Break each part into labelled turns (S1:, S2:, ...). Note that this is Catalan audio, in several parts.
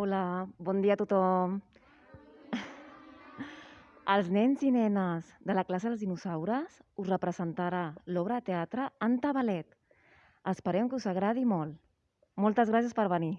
S1: Hola, bon dia a tothom. Els nens i nenes de la classe dels dinosaures us representarà l'obra de teatre Antabalet. Esperem que us agradi molt. Moltes gràcies per venir.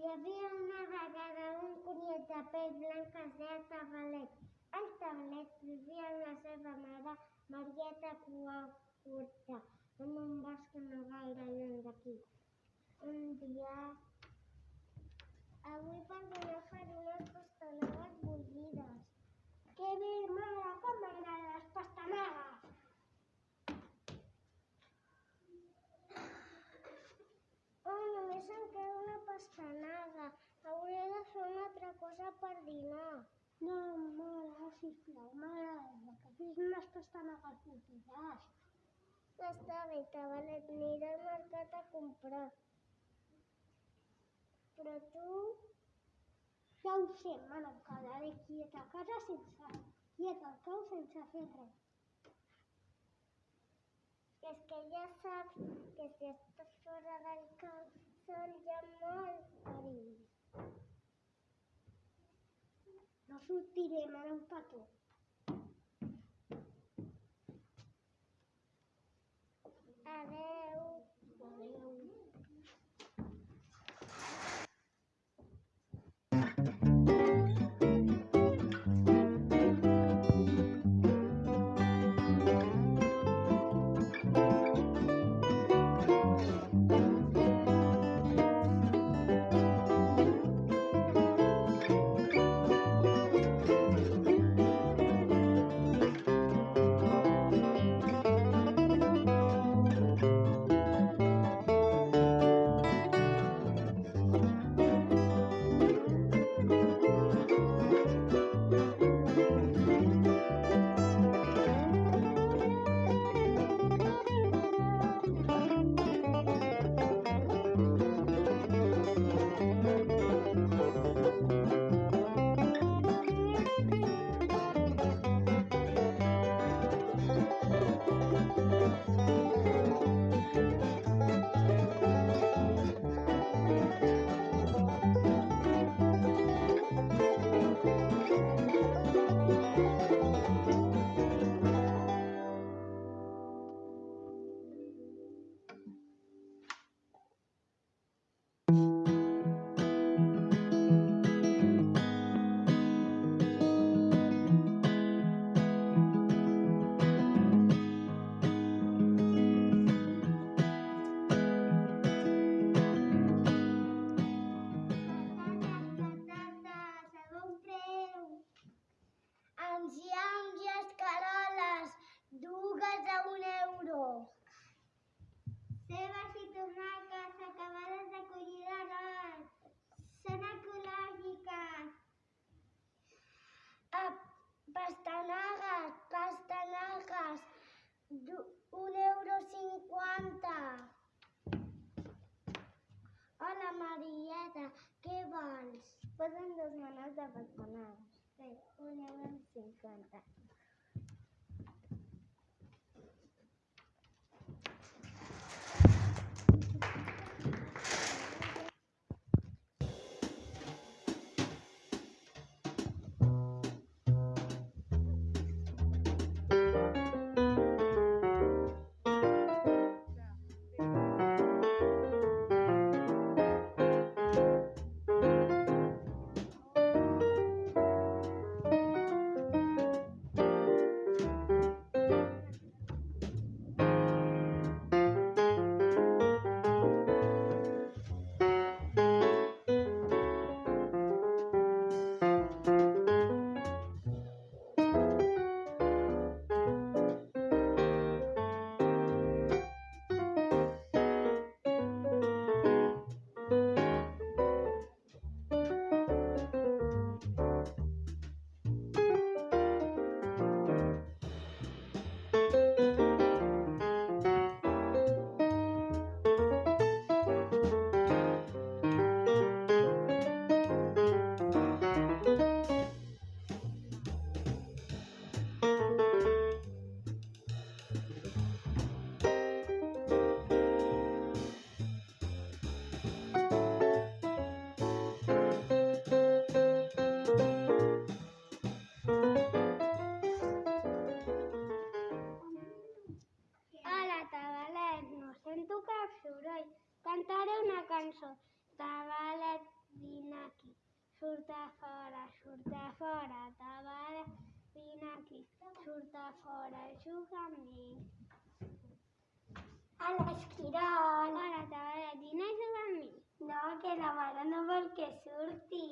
S2: Hi havia una vegada un conill de pell blanc que es deia Tabalet. El Tabalet vivia amb la seva mare, Marieta Cua Curta, en un bosc no gaire lluny d'aquí. Un dia... Avui per dinar faré unes pastanagues bullides. Que bé, mare, com m'agraden les pastanagues! Oh, només em queda una pastanaga. Hauré de fer una altra cosa per dinar. No, mare, sisplau, m'agrada que fes unes pastanagues bullides. Està bé, Tabalet, aniré al mercat a comprar. Però tu... Ja ho sé, mare, em quedaré quieta a casa sense... quieta al cau sense fer res. És que ja saps que si estàs fora del camp són ja molt perills. No sortirem ara un Marieta, què vols? Posen dos manos de patanar. Bé, un amb 50. A l'esquirol. Hola, Tabalet, vine a jugar amb mi. No, que la mare no vol que surti.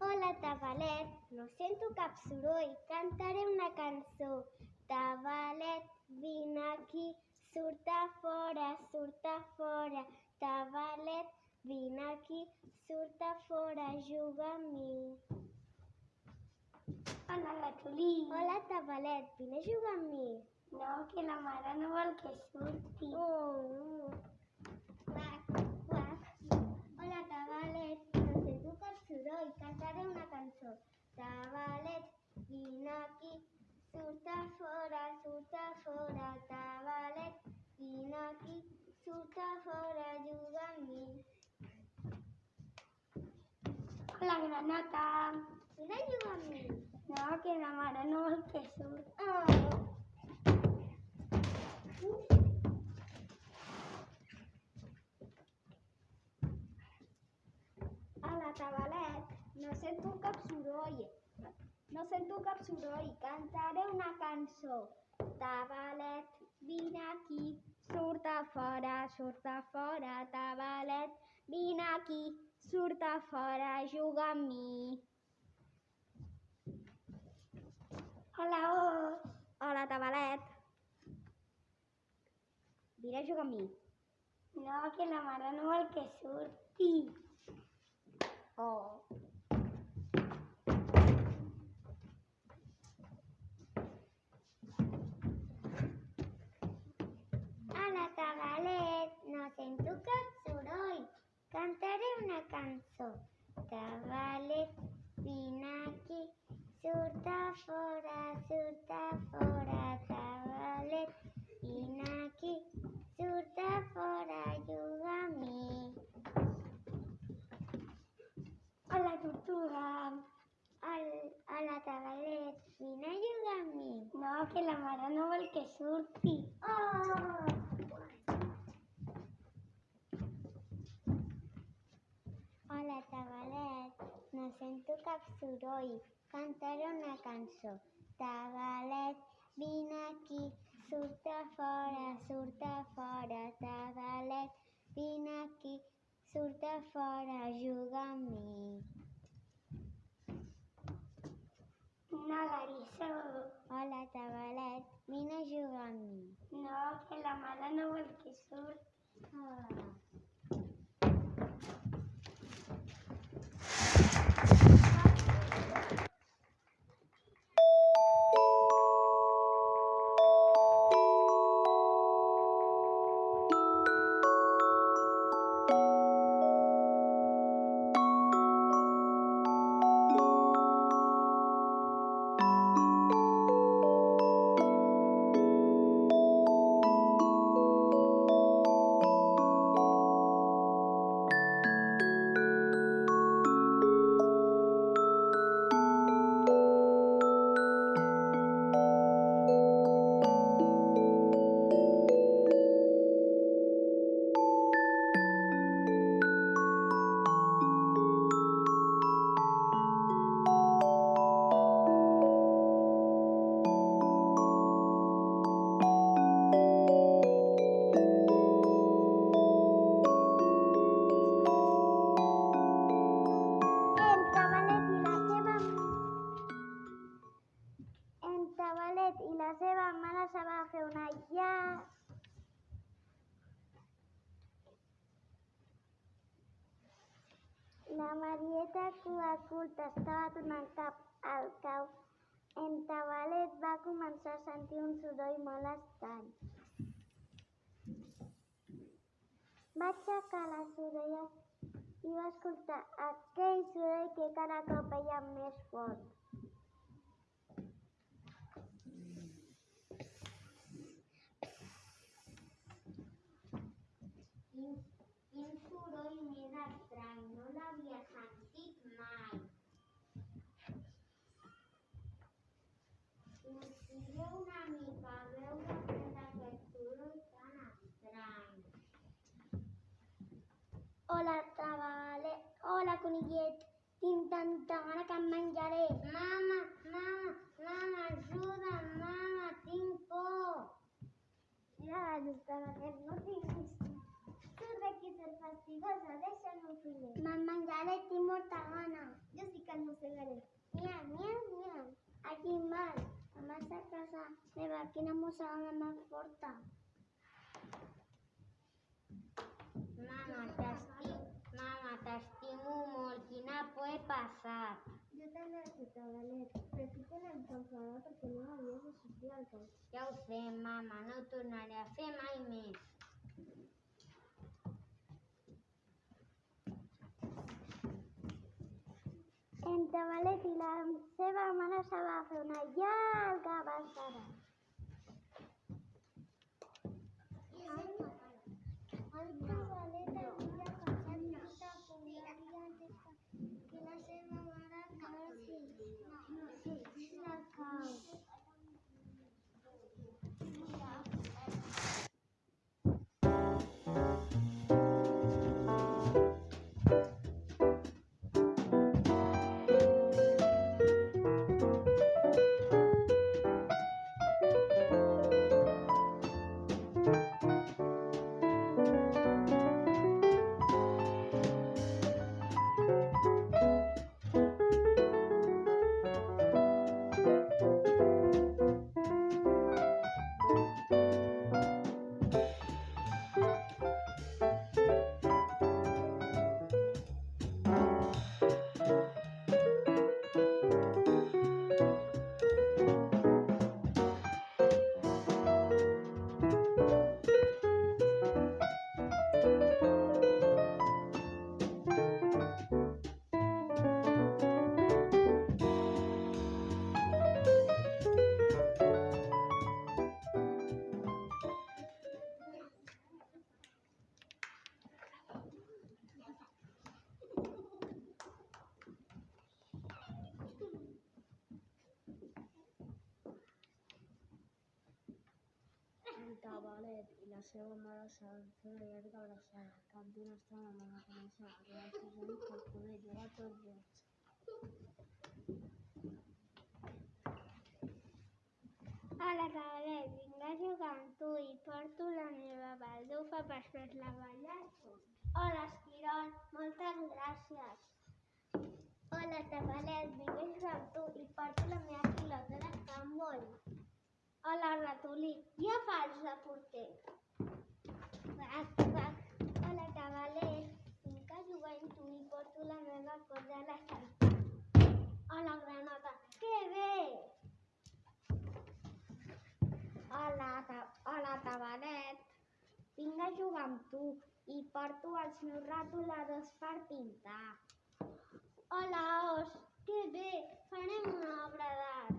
S2: Hola, Tabalet, no sento cap soroll. Cantaré una cançó. Tabalet, vine aquí, surt a fora, surt a fora. Tabalet, vine aquí, surt a fora, juga amb mi. Hola, la Tuli. Hola, Tabalet, vine a jugar amb mi. No, que la mare no vol que surti. Oh. Quac. Hola, Tabalet, no sento cap soroll, cantaré una cançó. Tabalet, vine aquí, surt a fora, surt a fora. Tabalet, vine aquí, surt a fora, juga amb mi. Hola, granota. Vine a jugar amb mi. No, que la mare no vol que surt. Oh. Hola, Tabalet. No sento cap soroll. No sento cap soroll. Cantaré una cançó. Tabalet, vine aquí. Surt a fora, surt a fora. Tabalet, vine aquí. Surt a fora, juga amb mi. Hola, os. Hola, Tabalet. Vine a jugar amb mi. No, que la mare no vol que surti. Oh. Hola, Tabalet. No sento cap soroll. Cantaré una cançó. Tabalet, vine aquí. Surt a fora, Que la mare no vol que surti. Oh! Hola, Tabalet. No sento cap soroll. Cantaré una cançó. Tabalet, vine aquí. Surt a fora, surt a fora. Tabalet, vine aquí. Surt a fora, juga amb mi. No, Larissa. Hola, Tabalet. Vine a jugar amb mi. No, que la mare no vol que surti. Ah. Aixecar les orelles i va escoltar aquell soroll que cada cop veia més fort. Vindré una mica a veure què és aquest soroll tan estrany. Hola, Tabale. Hola, conillet. Tinc tanta gana que em menjaré. Mama, mama, mama, ajuda'm, mama, tinc por. Ja, Tabalet, no tinguis Surt d'aquí ser fastigosa, deixa'm filet. Me'n menjaré, tinc molta gana. Jo sí que el mossegaré. Miau, miau, miau. A quin mal? Em vas a casa meva, quina mossegada més forta. Mama, t'estimo, mama, t'estimo molt. Quina por he passat. Jo tu tenen que enfadar perquè no m'havies de sortir al camp. Ja ho sé, mama, no ho tornaré a fer mai més. Entre Valet i la seva mare se va fer una llarga abraçada. Hola, Tabalet, vinc a jugar amb tu i porto la meva baldufa per fer-la ballar. Hola, Esquirol, moltes gràcies. Hola, Tabalet, vinc a jugar amb tu i porto la meva pilota de handbol. Hola, ratolí, ja faig de porter. Vac, vac. Hola, Tabalet, vinc a jugar amb tu i porto la meva corda a la salta. Hola, granota, que bé! Hola, ta hola Tabaret. Vinc a jugar amb tu i porto els meus retoladors per pintar. Hola, os. Que bé, farem una obra d'art.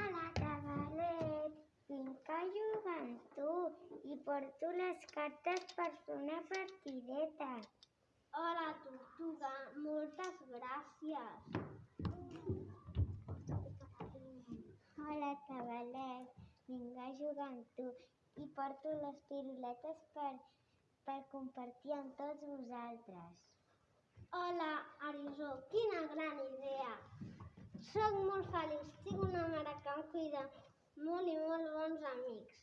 S2: Hola, Tabaret. Vinc a jugar amb tu i porto les cartes per fer una partideta. Hola, Tortuga. Moltes gràcies. Hola, Tabalet. Vinc a jugar amb tu i porto les piruletes per, per compartir amb tots vosaltres. Hola, Arizó. Quina gran idea. Soc molt feliç. Tinc una mare que em cuida molt i molt bons amics.